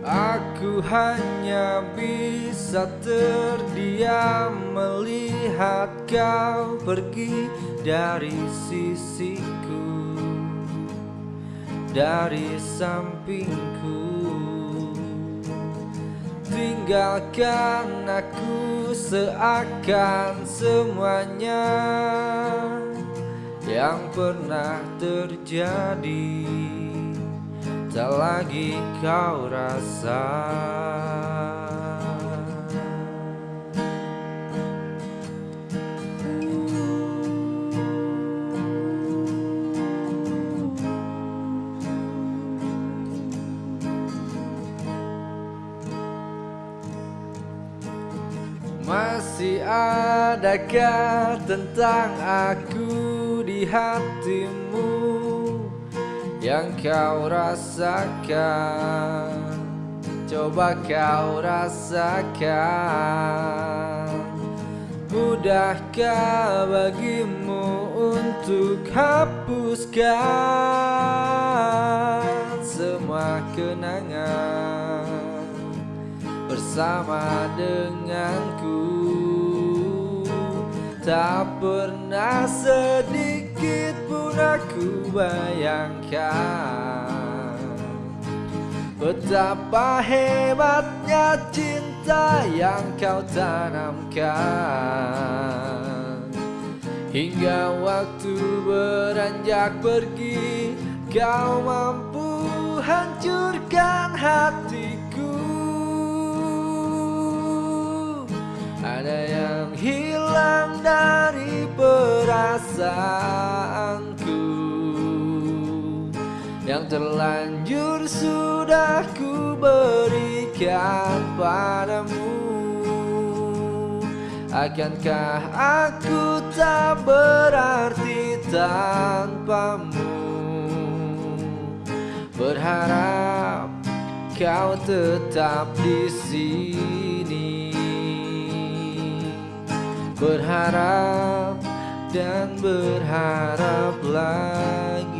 Aku hanya bisa terdiam melihat kau pergi dari sisiku Dari sampingku. Tinggalkan aku seakan semuanya Yang pernah terjadi tak lagi kau rasa. Masih adakah tentang aku di hatimu yang kau rasakan. Coba kau rasakan. Mudahkah bagimu untuk hapuskan Semua kenangan bersama denganku Tak pernah sedikit pun aku bayangkan Betapa hebatnya cinta yang kau tanamkan. Hingga waktu beranjak pergi Kau mampu hancurkan hatiku perasaanku Yang terlanjur sudah ku berikan padamu. Akankah aku tak berarti tanpamu? Berharap kau tetap di sini. Berharap dan berharap lagi.